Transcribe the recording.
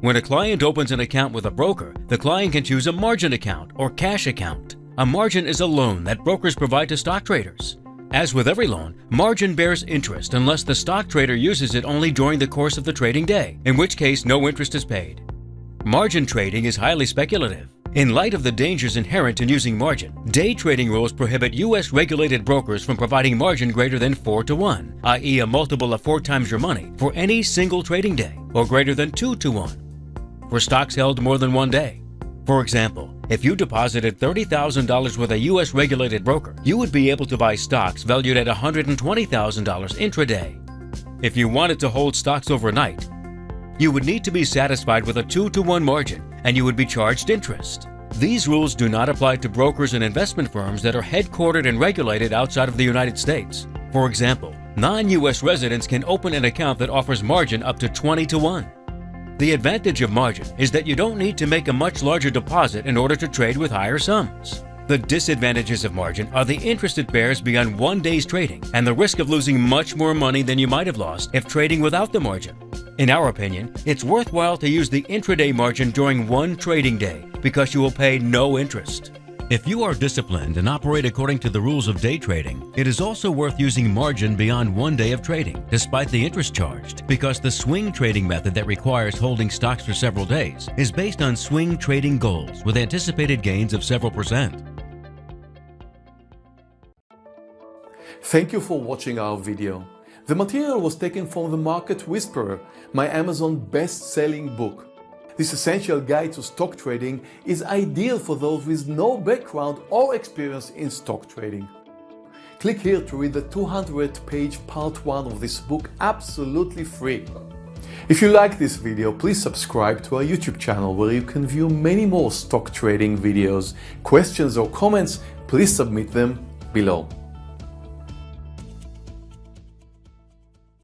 When a client opens an account with a broker, the client can choose a margin account or cash account. A margin is a loan that brokers provide to stock traders. As with every loan, margin bears interest unless the stock trader uses it only during the course of the trading day, in which case no interest is paid. Margin trading is highly speculative. In light of the dangers inherent in using margin, day trading rules prohibit U.S. regulated brokers from providing margin greater than 4 to 1, i.e. a multiple of 4 times your money, for any single trading day, or greater than 2 to 1, for stocks held more than one day. For example, if you deposited $30,000 with a U.S. regulated broker, you would be able to buy stocks valued at $120,000 intraday. If you wanted to hold stocks overnight, you would need to be satisfied with a 2 to 1 margin and you would be charged interest. These rules do not apply to brokers and investment firms that are headquartered and regulated outside of the United States. For example, non-U.S. residents can open an account that offers margin up to 20 to 1. The advantage of margin is that you don't need to make a much larger deposit in order to trade with higher sums. The disadvantages of margin are the interest it bears beyond one day's trading and the risk of losing much more money than you might have lost if trading without the margin. In our opinion, it's worthwhile to use the intraday margin during one trading day because you will pay no interest. If you are disciplined and operate according to the rules of day trading, it is also worth using margin beyond one day of trading, despite the interest charged, because the swing trading method that requires holding stocks for several days is based on swing trading goals with anticipated gains of several percent. Thank you for watching our video. The material was taken from The Market Whisperer, my Amazon best-selling book. This essential guide to stock trading is ideal for those with no background or experience in stock trading. Click here to read the 200 page part 1 of this book absolutely free. If you like this video, please subscribe to our YouTube channel where you can view many more stock trading videos. Questions or comments, please submit them below.